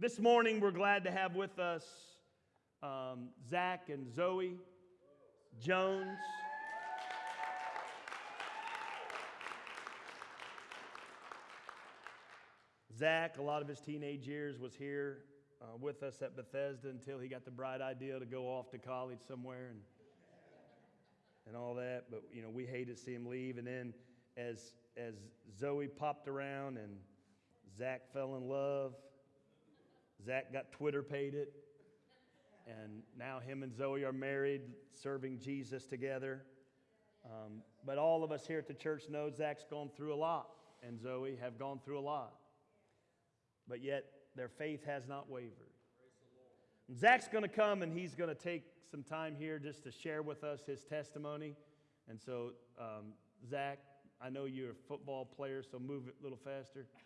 This morning, we're glad to have with us um, Zach and Zoe Jones. Zach, a lot of his teenage years, was here uh, with us at Bethesda until he got the bright idea to go off to college somewhere and, and all that. But, you know, we hated to see him leave. And then as, as Zoe popped around and Zach fell in love, Zach got twitterpated. And now him and Zoe are married, serving Jesus together. Um, but all of us here at the church know Zach's gone through a lot, and Zoe have gone through a lot but yet their faith has not wavered. And Zach's going to come and he's going to take some time here just to share with us his testimony. And so, um, Zach, I know you're a football player, so move it a little faster.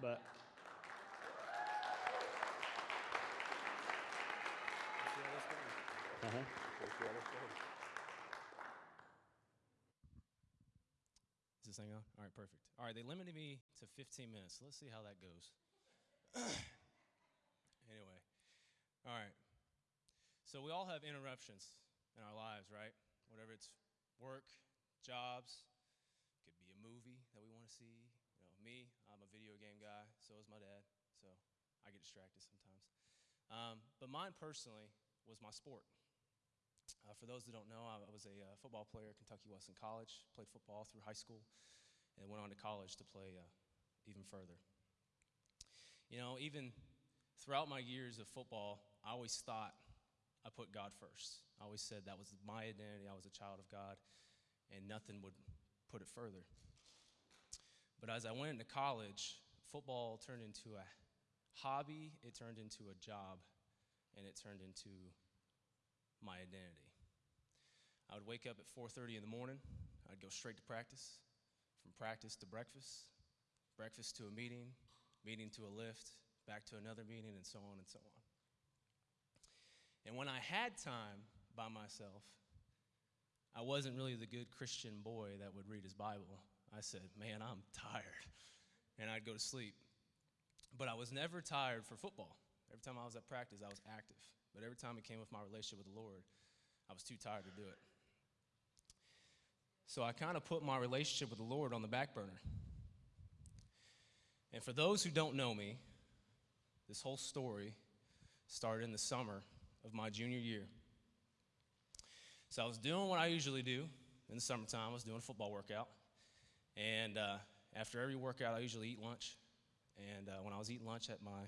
But. Is this thing on? All right, perfect. All right, they limited me to 15 minutes. Let's see how that goes. anyway, all right. So we all have interruptions in our lives, right? Whatever it's work, jobs, could be a movie that we want to see. You know, me, I'm a video game guy. So is my dad. So I get distracted sometimes. Um, but mine personally was my sport. Uh, for those that don't know, I, was a uh, football player at Kentucky Wesleyan College, played football through high school, and went on to college to play uh, even further. You know, even throughout my years of football, I always thought I put God first. I always said that was my identity, I was a child of God, and nothing would put it further. But as I went into college, football turned into a hobby, it turned into a job, and it turned into my identity. I would wake up at 4:30 in the morning. I'd go straight to practice, from practice to breakfast, breakfast to a meeting, meeting to a lift, back to another meeting, and so on and so on. And when I had time by myself, I wasn't really the good Christian boy that would read his Bible. I said, Man, I'm tired. And I'd go to sleep. But I was never tired for football. Every time I was at practice, I was active. But every time it came with my relationship with the Lord, I was too tired to do it. So I kind of put my relationship with the Lord on the back burner. And for those who don't know me, this whole story started in the summer of my junior year. So I was doing what I usually do in the summertime. I was doing a football workout. And uh, after every workout, I usually eat lunch. And uh, when I was eating lunch at my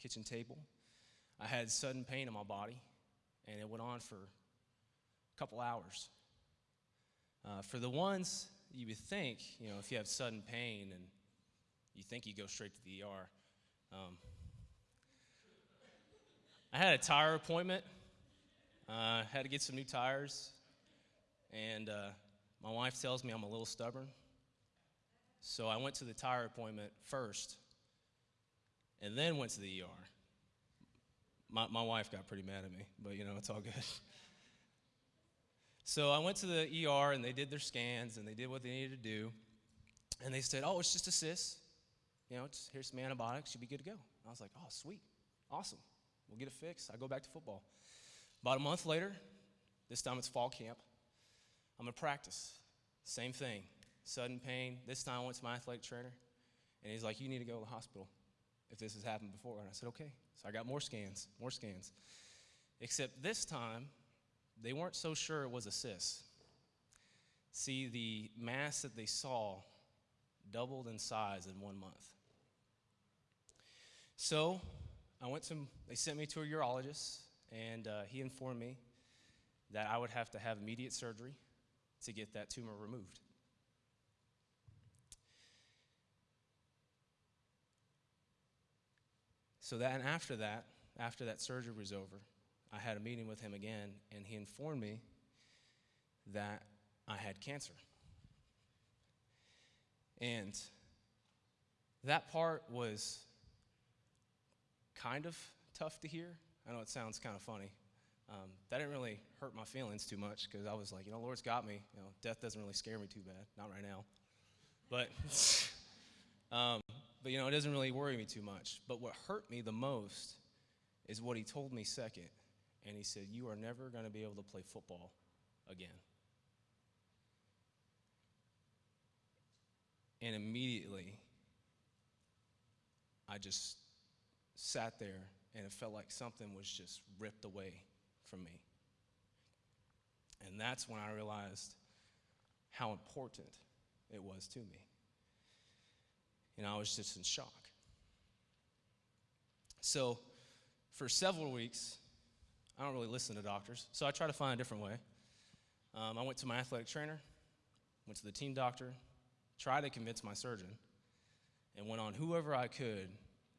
kitchen table, I had sudden pain in my body, and it went on for a couple hours. Uh, for the ones you would think, you know, if you have sudden pain and you think you go straight to the ER, um, I had a tire appointment. Uh, had to get some new tires, and uh, my wife tells me I'm a little stubborn. So I went to the tire appointment first, and then went to the ER my, my wife got pretty mad at me, but you know, it's all good. so I went to the ER and they did their scans and they did what they needed to do. And they said, oh, it's just a cyst. You know, here's some antibiotics, you'll be good to go. I was like, oh, sweet, awesome. We'll get it fixed. I go back to football. About a month later, this time it's fall camp. I'm to practice. Same thing. Sudden pain. This time I went to my athletic trainer, and he's like, You need to go to the hospital if this has happened before. And I said, Okay. So I got more scans, more scans. Except this time, they weren't so sure it was a cyst. See, the mass that they saw doubled in size in one month. So I went to, they sent me to a urologist, and uh, he informed me that I would have to have immediate surgery to get that tumor removed. So then after that, after that surgery was over, I had a meeting with him again, and he informed me that I had cancer. And that part was kind of tough to hear. I know it sounds kind of funny. Um, that didn't really hurt my feelings too much because I was like, you know, Lord's got me. You know, death doesn't really scare me too bad, not right now. But, um, but you know, it doesn't really worry me too much. But what hurt me the most is what he told me second. And he said, You are never going to be able to play football again. And immediately, I just sat there and it felt like something was just ripped away from me. And that's when I realized how important it was to me. And I was just in shock. So, for several weeks, I don't really listen to doctors, so I try to find a different way. Um, I went to my athletic trainer, went to the team doctor, tried to convince my surgeon, and went on whoever I could,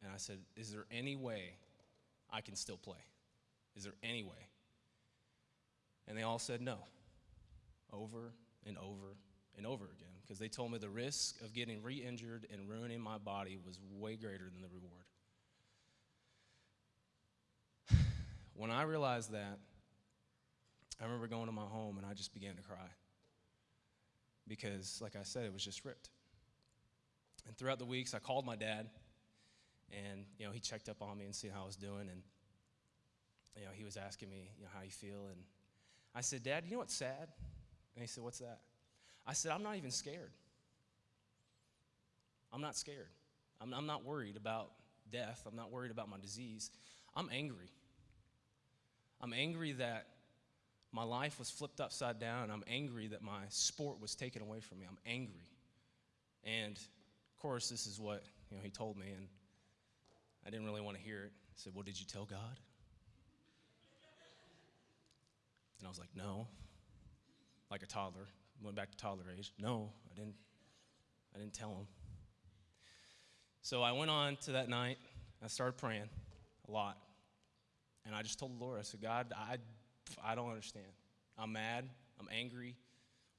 and I said, Is there any way I can still play? Is there any way? And they all said no, over and over and over again, because they told me the risk of getting re injured and ruining my body was way greater than the reward. When I realized that, I remember going to my home and I just began to cry. Because, like I said, it was just ripped. And throughout the weeks, I called my dad, and you know he checked up on me and see how I was doing, and you know he was asking me, you know, how you feel, and I said, Dad, you know what's sad? And he said, What's that? I said, I'm not even scared. I'm not scared. I'm, I'm not worried about death. I'm not worried about my disease. I'm angry. I'm angry that my life was flipped upside down. I'm angry that my sport was taken away from me. I'm angry. And of course, this is what you know, he told me, and I didn't really want to hear it. He said, Well, did you tell God? And I was like, No. Like a toddler. Went back to toddler age. No, I didn't. I didn't tell him. So I went on to that night. I started praying a lot. And I just told the Lord, I said, God, I, I don't understand. I'm mad. I'm angry.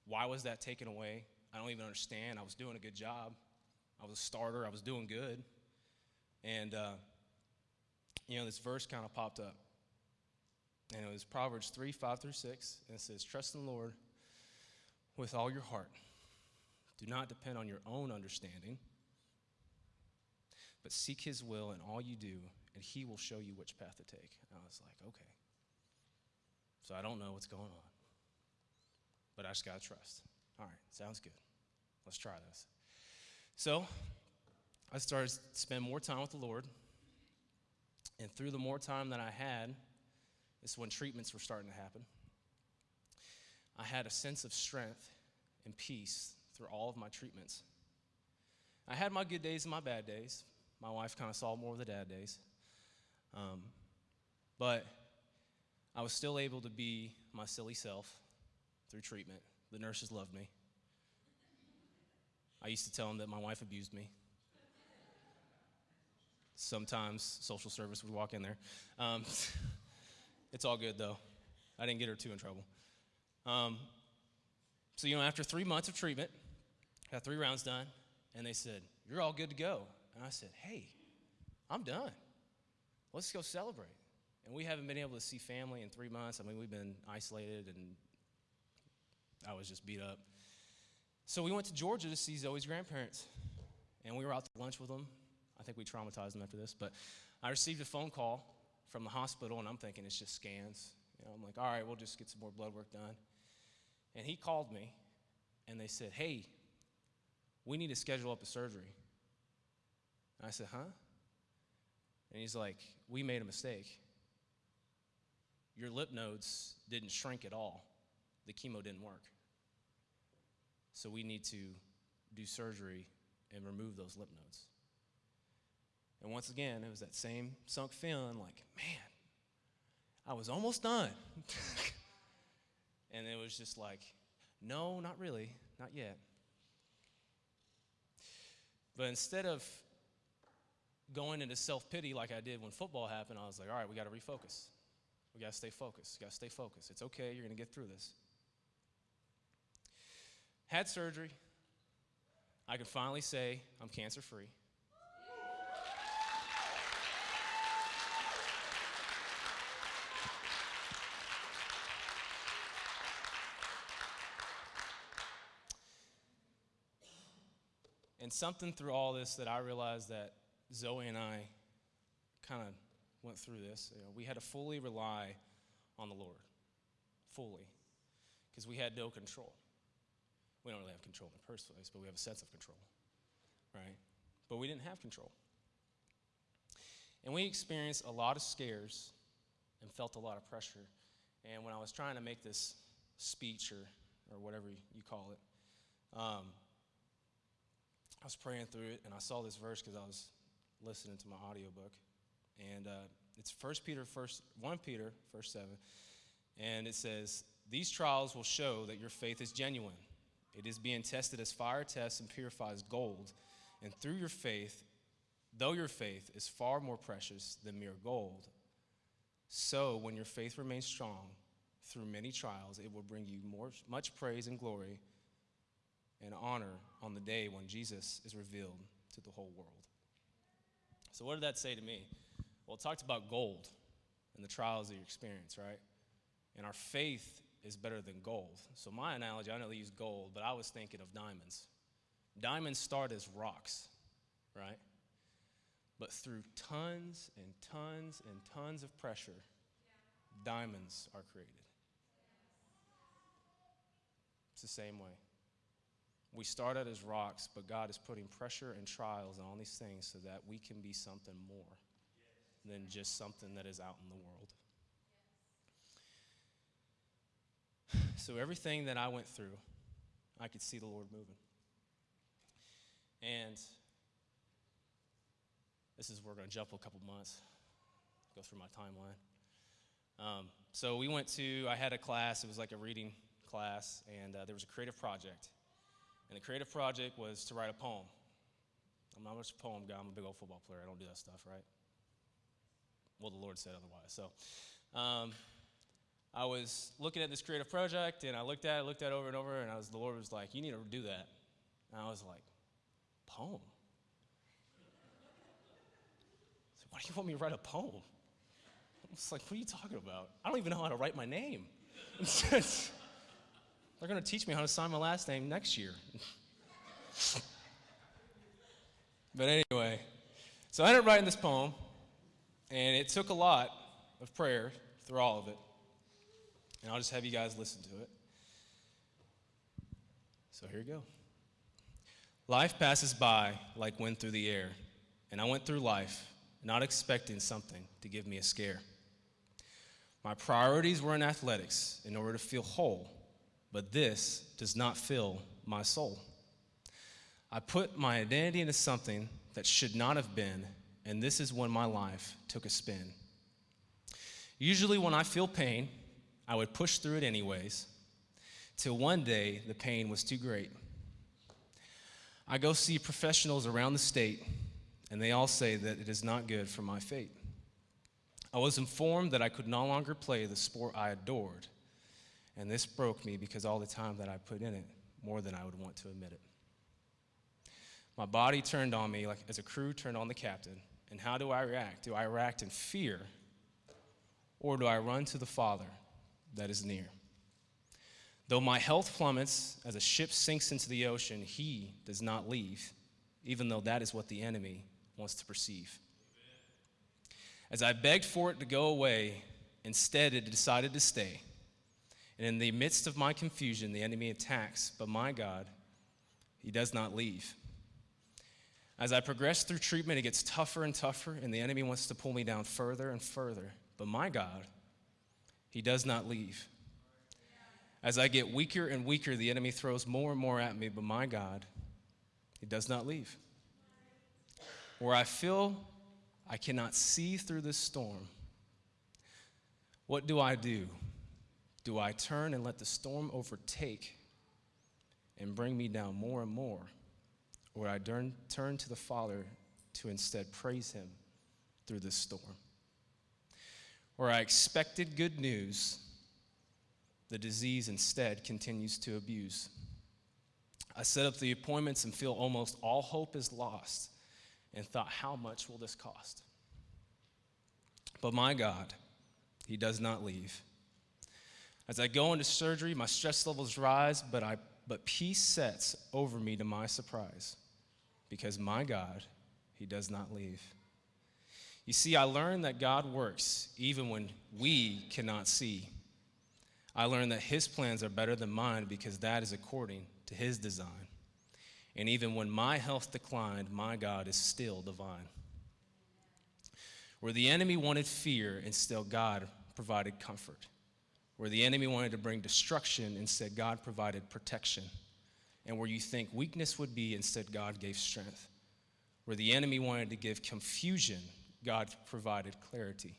Why was that taken away? I don't even understand. I was doing a good job. I was a starter. I was doing good. And, uh, you know, this verse kind of popped up. And it was Proverbs 3 5 through 6. And it says, Trust in the Lord with all your heart. Do not depend on your own understanding, but seek his will in all you do, and he will show you which path to take. And I was like, okay. So I don't know what's going on, but I just got to trust. All right, sounds good. Let's try this. So I started to spend more time with the Lord, and through the more time that I had, is when treatments were starting to happen. I had a sense of strength and peace through all of my treatments. I had my good days and my bad days. My wife kind of saw more of the dad days. Um, but I was still able to be my silly self through treatment. The nurses loved me. I used to tell them that my wife abused me. Sometimes social service would walk in there. Um, it's all good though. I didn't get her too in trouble. Um, so, you know, after three months of treatment, got three rounds done, and they said, You're all good to go. And I said, Hey, I'm done. Let's go celebrate. And we haven't been able to see family in three months. I mean, we've been isolated, and I was just beat up. So we went to Georgia to see Zoe's grandparents, and we were out to lunch with them. I think we traumatized them after this, but I received a phone call from the hospital, and I'm thinking it's just scans. You know, I'm like, all right, we'll just get some more blood work done. And he called me, and they said, hey, we need to schedule up a surgery. And I said, huh? And he's like, we made a mistake. Your lymph nodes didn't shrink at all. The chemo didn't work. So we need to do surgery and remove those lymph nodes. And once again, it was that same sunk feeling like, man, I was almost done. and it was just like, no, not really, not yet. But instead of going into self pity like I did when football happened, I was like, all right, we got to refocus. We got to stay focused. We got to stay focused. It's okay. You're going to get through this. Had surgery. I can finally say I'm cancer free. And something through all this that I realized that Zoe and I kind of went through this. You know, we had to fully rely on the Lord, fully, because we had no control. We don't really have control in the first place, but we have a sense of control, right? But we didn't have control. And we experienced a lot of scares and felt a lot of pressure. And when I was trying to make this speech or, or whatever you call it, um, I was praying through it and I saw this verse because I was listening to my audiobook. And uh, it's 1 Peter, first, 1 Peter, verse 7. And it says, These trials will show that your faith is genuine. It is being tested as fire tests and purifies gold. And through your faith, though your faith is far more precious than mere gold, so when your faith remains strong through many trials, it will bring you more, much praise and glory and honor on the day when Jesus is revealed to the whole world. So, what did that say to me? Well, it talked about gold and the trials that you experience, right? And our faith is better than gold. So, my analogy, I know they use gold, but I was thinking of diamonds. Diamonds start as rocks, right? But through tons and tons and tons of pressure, diamonds are created. It's the same way. We started as rocks, but God is putting pressure and trials and all these things so that we can be something more than just something that is out in the world. So, everything that I went through, I could see the Lord moving. And this is, we're going to jump a couple months, go through my timeline. Um, so, we went to, I had a class, it was like a reading class, and uh, there was a creative project. And the creative project was to write a poem. I'm not much a poem guy, I'm a big old football player. I don't do that stuff, right? Well, the Lord said otherwise. So, um, I was looking at this creative project, and I looked at it, looked at it over and over, and I was, the Lord was like, "You need to do that." And I was like, "Poem? So why do you want me to write a poem?" I was like, "What are you talking about? I don't even know how to write my name." They're going to teach me how to sign my last name next year. but anyway, so I ended up writing this poem, and it took a lot of prayer through all of it. And I'll just have you guys listen to it. So here we go. Life passes by like wind through the air, and I went through life not expecting something to give me a scare. My priorities were in athletics in order to feel whole but this does not fill my soul. I put my identity into something that should not have been, and this is when my life took a spin. Usually, when I feel pain, I would push through it anyways, till one day the pain was too great. I go see professionals around the state, and they all say that it is not good for my fate. I was informed that I could no longer play the sport I adored and this broke me because all the time that I put in it, more than I would want to admit it. My body turned on me like as a crew turned on the captain. And how do I react? Do I react in fear or do I run to the Father that is near? Though my health plummets as a ship sinks into the ocean, he does not leave, even though that is what the enemy wants to perceive. As I begged for it to go away, instead it decided to stay. And in the midst of my confusion, the enemy attacks, but my God, he does not leave. As I progress through treatment, it gets tougher and tougher, and the enemy wants to pull me down further and further. But my God, he does not leave. As I get weaker and weaker, the enemy throws more and more at me, but my God, he does not leave. Where I feel I cannot see through this storm, what do I do? Do I turn and let the storm overtake and bring me down more and more? Or I turn, turn to the Father to instead praise Him through this storm? Where I expected good news, the disease instead continues to abuse. I set up the appointments and feel almost all hope is lost and thought, how much will this cost? But my God, He does not leave. As I go into surgery, my stress levels rise, but, I, but peace sets over me to my surprise. because my God, He does not leave. You see, I learned that God works even when we cannot see. I learned that His plans are better than mine because that is according to His design. And even when my health declined, my God is still divine. Where the enemy wanted fear, and still God provided comfort. Where the enemy wanted to bring destruction, instead, God provided protection. And where you think weakness would be, instead, God gave strength. Where the enemy wanted to give confusion, God provided clarity.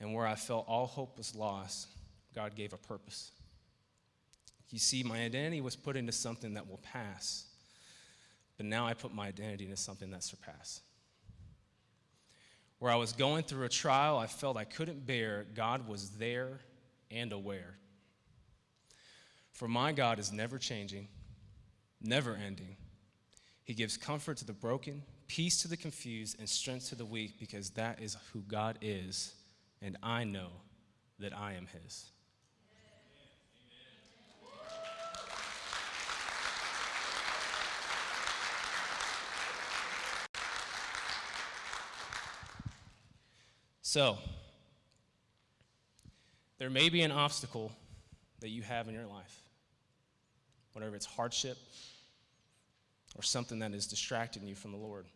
And where I felt all hope was lost, God gave a purpose. You see, my identity was put into something that will pass, but now I put my identity into something that surpasses. Where I was going through a trial I felt I couldn't bear, God was there and aware. For my God is never changing, never ending. He gives comfort to the broken, peace to the confused, and strength to the weak because that is who God is, and I know that I am His. So, there may be an obstacle that you have in your life, whatever it's hardship or something that is distracting you from the Lord.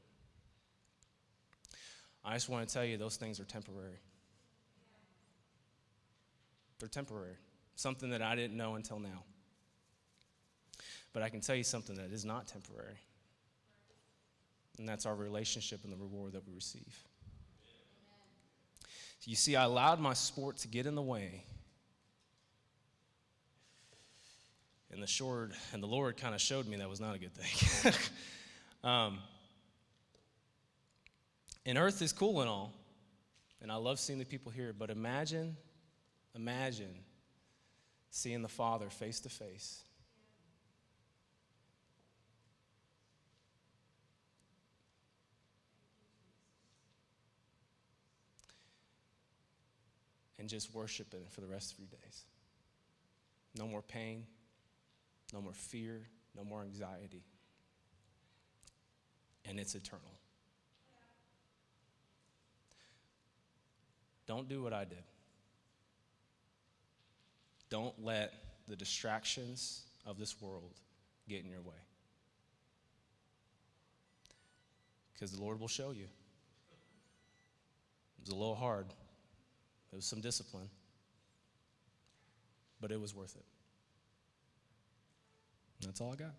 I just want to tell you those things are temporary. They're temporary. Something that I didn't know until now. But I can tell you something that is not temporary. And that's our relationship and the reward that we receive. You see, I allowed my sport to get in the way. And the short, and the Lord kind of showed me that was not a good thing. um, and earth is cool and all, and I love seeing the people here, but imagine, imagine seeing the Father face to face. And just worship it for the rest of your days. No more pain, no more fear, no more anxiety. And it's eternal. Don't do what I did. Don't let the distractions of this world get in your way. Because the Lord will show you. It was a little hard, it was some discipline, but it was worth it. That's all I got.